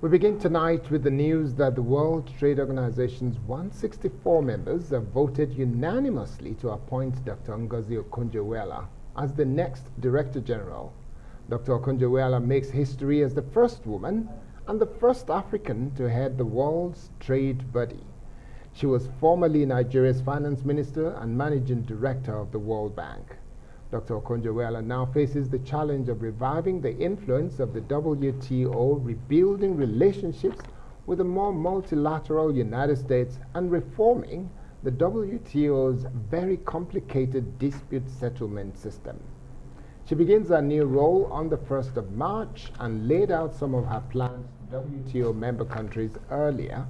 We begin tonight with the news that the World Trade Organization's 164 members have voted unanimously to appoint Dr. Ngozi Okonjo-Iweala as the next Director General. Dr. Okonjo-Iweala makes history as the first woman and the first African to head the world's trade body. She was formerly Nigeria's finance minister and managing director of the World Bank. Dr. Okonjo-Iweala now faces the challenge of reviving the influence of the WTO, rebuilding relationships with a more multilateral United States, and reforming the WTO's very complicated dispute settlement system. She begins her new role on the 1st of March and laid out some of her plans to WTO member countries earlier,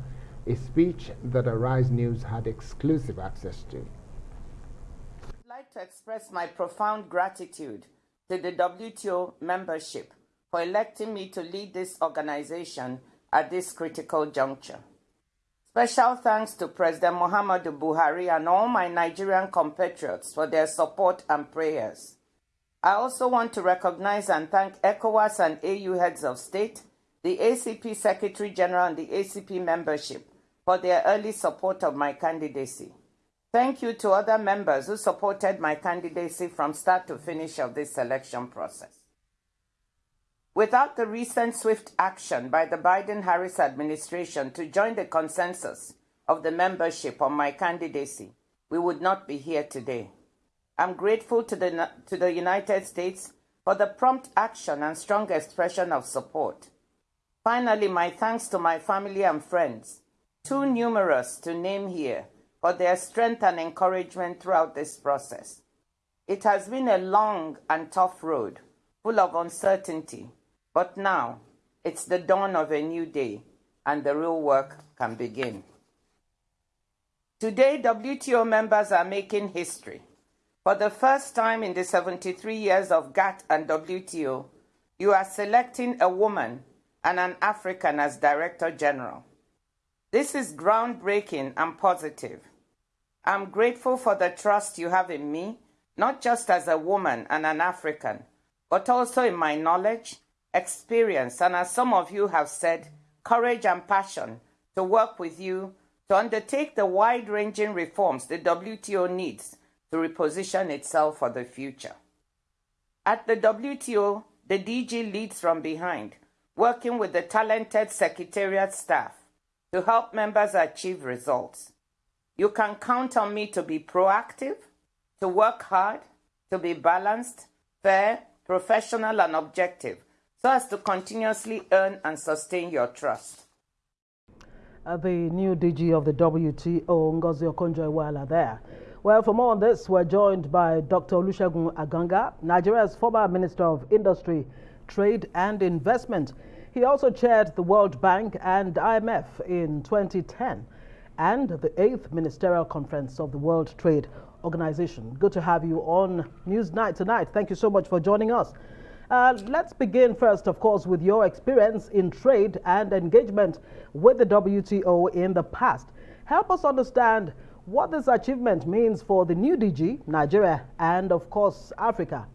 a speech that Arise News had exclusive access to to express my profound gratitude to the WTO membership for electing me to lead this organization at this critical juncture. Special thanks to President Muhammadu Buhari and all my Nigerian compatriots for their support and prayers. I also want to recognize and thank ECOWAS and AU heads of state, the ACP Secretary General and the ACP membership for their early support of my candidacy. Thank you to other members who supported my candidacy from start to finish of this selection process. Without the recent swift action by the Biden-Harris administration to join the consensus of the membership on my candidacy, we would not be here today. I'm grateful to the, to the United States for the prompt action and strong expression of support. Finally, my thanks to my family and friends, too numerous to name here, for their strength and encouragement throughout this process. It has been a long and tough road, full of uncertainty, but now it's the dawn of a new day and the real work can begin. Today, WTO members are making history. For the first time in the 73 years of GATT and WTO, you are selecting a woman and an African as Director General. This is groundbreaking and positive. I'm grateful for the trust you have in me, not just as a woman and an African, but also in my knowledge, experience, and as some of you have said, courage and passion to work with you to undertake the wide ranging reforms the WTO needs to reposition itself for the future. At the WTO, the DG leads from behind, working with the talented Secretariat staff to help members achieve results. You can count on me to be proactive, to work hard, to be balanced, fair, professional, and objective, so as to continuously earn and sustain your trust. Uh, the new DG of the WTO, Ngozi Okonjo-Iweala there. Well, for more on this, we're joined by Dr. Olusegun Aganga, Nigeria's former Minister of Industry, Trade and Investment. He also chaired the World Bank and IMF in 2010 and the 8th Ministerial Conference of the World Trade Organization. Good to have you on Newsnight tonight. Thank you so much for joining us. Uh, let's begin first, of course, with your experience in trade and engagement with the WTO in the past. Help us understand what this achievement means for the new DG, Nigeria, and of course, Africa.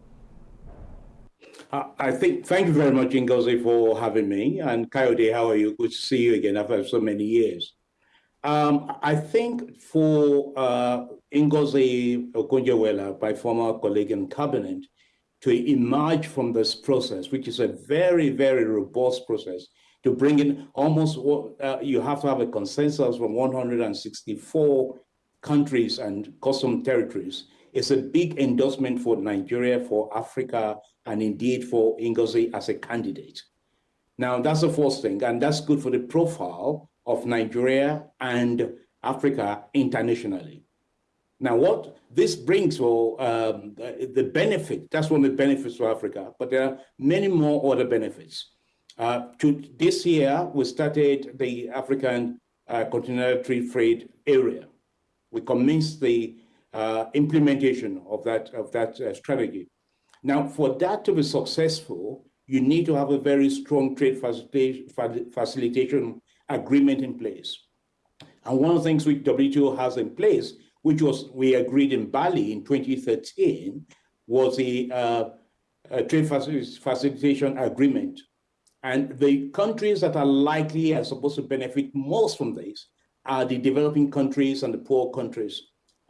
I think, thank you very much, Ngozi, for having me. And Coyote, how are you? Good to see you again after so many years. Um, I think for uh, Ngozi Okonjo-Iweala, my former colleague in cabinet, to emerge from this process, which is a very, very robust process, to bring in almost, uh, you have to have a consensus from 164 countries and custom territories. It's a big endorsement for Nigeria, for Africa, and indeed for Ngozi as a candidate. Now, that's the first thing, and that's good for the profile of Nigeria and Africa internationally. Now, what this brings for um, the benefit, that's one of the benefits for Africa, but there are many more other benefits. Uh, to, this year, we started the African uh, Continental Trade Area we commenced the implementation of that, of that uh, strategy. Now, for that to be successful, you need to have a very strong trade facilitation, facilitation agreement in place. And one of the things which WTO has in place, which was we agreed in Bali in 2013, was the uh, trade facilitation agreement. And the countries that are likely are supposed to benefit most from this are the developing countries and the poor countries.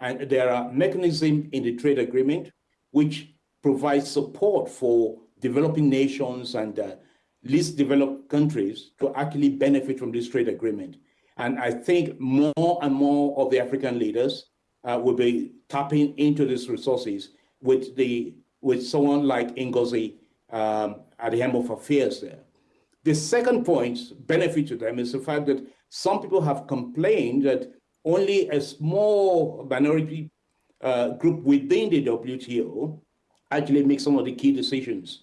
And there are mechanisms in the trade agreement which provide support for developing nations and uh, least developed countries to actually benefit from this trade agreement. And I think more and more of the African leaders uh, will be tapping into these resources with the with someone like Ngozi um, at the helm of affairs there. The second point, benefit to them, is the fact that some people have complained that only a small minority uh, group within the WTO actually makes some of the key decisions.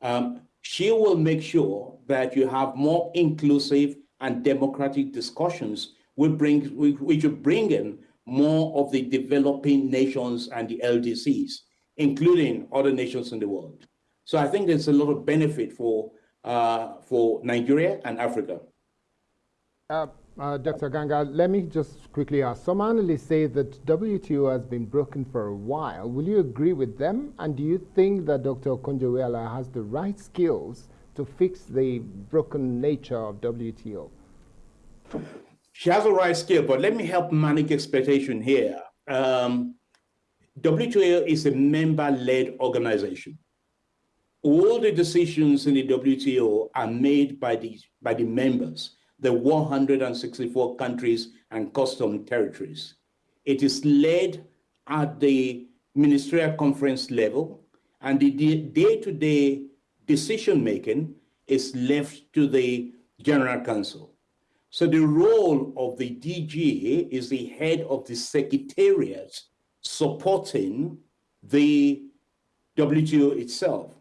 Um, she will make sure that you have more inclusive and democratic discussions which, bring, which will bring in more of the developing nations and the LDCs, including other nations in the world. So I think there's a lot of benefit for, uh, for Nigeria and Africa. Uh, uh, Dr. Aganga, let me just quickly ask. Some analysts say that WTO has been broken for a while. Will you agree with them? And do you think that Dr. Okonjo-Iweala has the right skills to fix the broken nature of WTO? She has the right skill, but let me help manage expectation here. Um, WTO is a member-led organization. All the decisions in the WTO are made by the, by the members the 164 countries and custom territories. It is led at the ministerial conference level, and the day-to-day -day decision making is left to the General Council. So the role of the DG is the head of the secretariat supporting the WTO itself.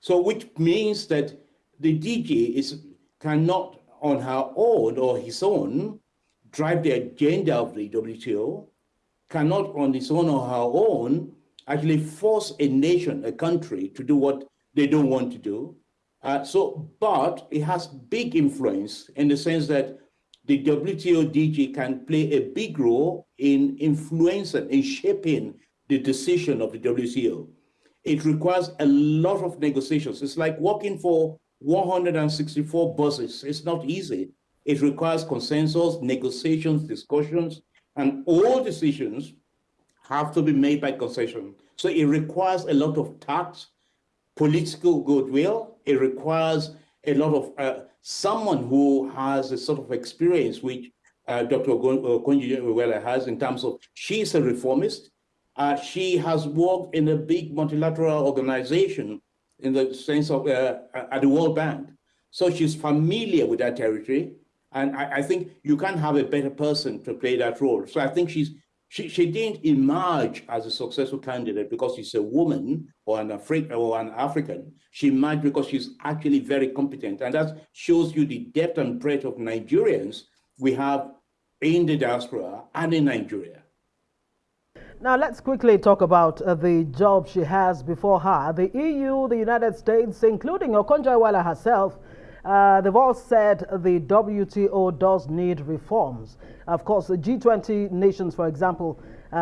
So which means that the DG is cannot on her own or his own drive the agenda of the WTO, cannot on his own or her own actually force a nation, a country to do what they don't want to do. Uh, so, but it has big influence in the sense that the WTO DG can play a big role in influencing, in shaping the decision of the WTO. It requires a lot of negotiations. It's like working for 164 buses. It's not easy. It requires consensus, negotiations, discussions, and all decisions have to be made by concession. So it requires a lot of tact, political goodwill. It requires a lot of uh, someone who has a sort of experience which uh, Dr. Okonjo-Iweala has in terms of she's a reformist. Uh, she has worked in a big multilateral organization in the sense of uh, at the World Bank. So she's familiar with that territory. And I, I, think you can't have a better person to play that role. So I think she's she, she didn't emerge as a successful candidate because she's a woman or an African or an African. She emerged because she's actually very competent. And that shows you the depth and breadth of Nigerians we have in the diaspora and in Nigeria. Now, let's quickly talk about uh, the job she has before her. The EU, the United States, including Okonjo-Iweala herself, uh, they've all said the WTO does need reforms. Of course, the G20 nations, for example, uh,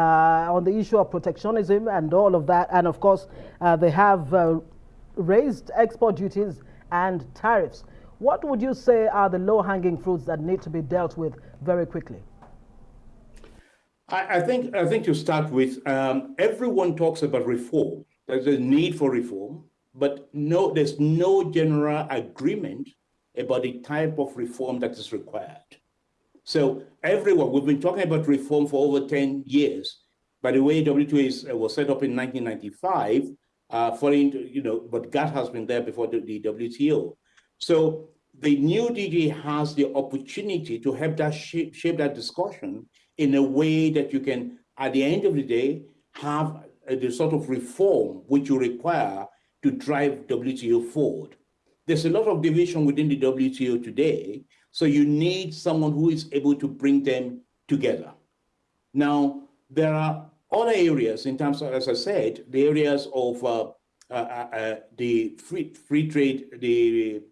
on the issue of protectionism and all of that, and of course, uh, they have uh, raised export duties and tariffs. What would you say are the low-hanging fruits that need to be dealt with very quickly? I, I, think I think to start with, um, everyone talks about reform. There's a need for reform, but no, there's no general agreement about the type of reform that is required. So everyone, we've been talking about reform for over 10 years. By the way, WTO uh, was set up in 1995, uh, following, you know, but GATT has been there before the, the WTO. So the new DG has the opportunity to help that shape, shape that discussion in a way that you can, at the end of the day, have the sort of reform which you require to drive WTO forward. There's a lot of division within the WTO today, so you need someone who is able to bring them together. Now, there are other areas in terms of, as I said, the areas of uh, uh, uh, the free, free trade, the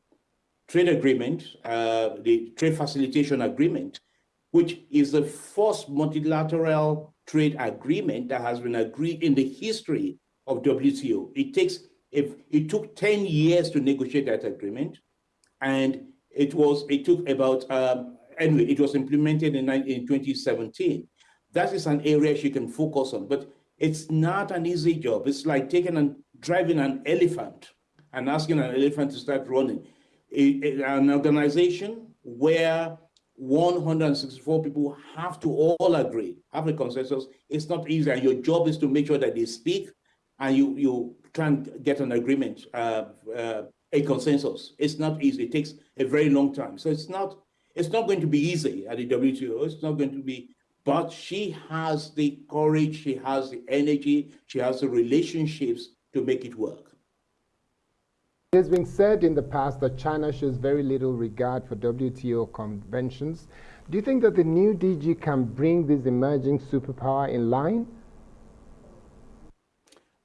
trade agreement, uh, the trade facilitation agreement, which is the first multilateral trade agreement that has been agreed in the history of WTO. It takes if it took 10 years to negotiate that agreement, And it was, it took about, um, anyway, it was implemented in, in 2017. That is an area she can focus on, but it's not an easy job. It's like taking and driving an elephant and asking an elephant to start running. An organization where 164 people have to all agree, have a consensus. It's not easy, and your job is to make sure that they speak and you, you try and get an agreement, uh, uh, a consensus. It's not easy. It takes a very long time. So it's not, it's not going to be easy at the WTO. It's not going to be, but she has the courage, she has the energy, she has the relationships to make it work. It has been said in the past that China shows very little regard for WTO conventions. Do you think that the new DG can bring this emerging superpower in line?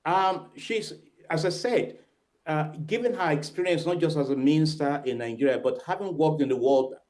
Um, she's, as I said, uh, given her experience, not just as a minister in Nigeria, but having worked in the World Bank,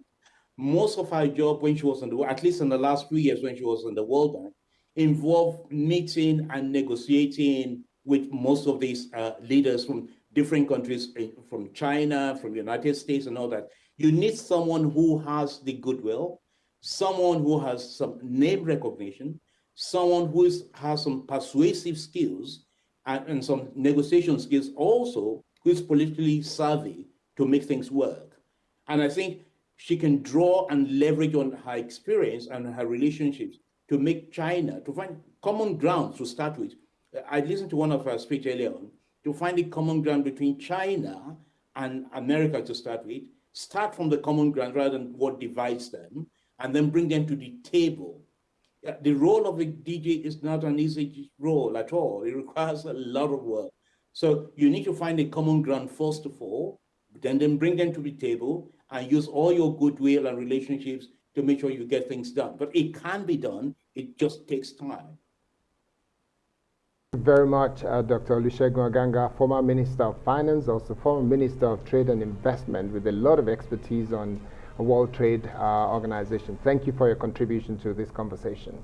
most of her job when she was in the, at least in the last few years when she was in the World Bank, involved meeting and negotiating with most of these uh, leaders from different countries eh, from China, from the United States and all that. You need someone who has the goodwill, someone who has some name recognition, someone who is, has some persuasive skills and, and some negotiation skills also, who is politically savvy to make things work. And I think she can draw and leverage on her experience and her relationships to make China, to find common grounds to start with. I listened to one of her speech earlier on, to find a common ground between China and America to start with, start from the common ground rather than what divides them, and then bring them to the table. The role of a DG is not an easy role at all. It requires a lot of work. So you need to find a common ground first of all, then then bring them to the table and use all your goodwill and relationships to make sure you get things done. But it can be done. It just takes time very much, uh, Dr. Olusegun Aganga, former Minister of Finance, also former Minister of Trade and Investment with a lot of expertise on World Trade uh, Organization. Thank you for your contribution to this conversation.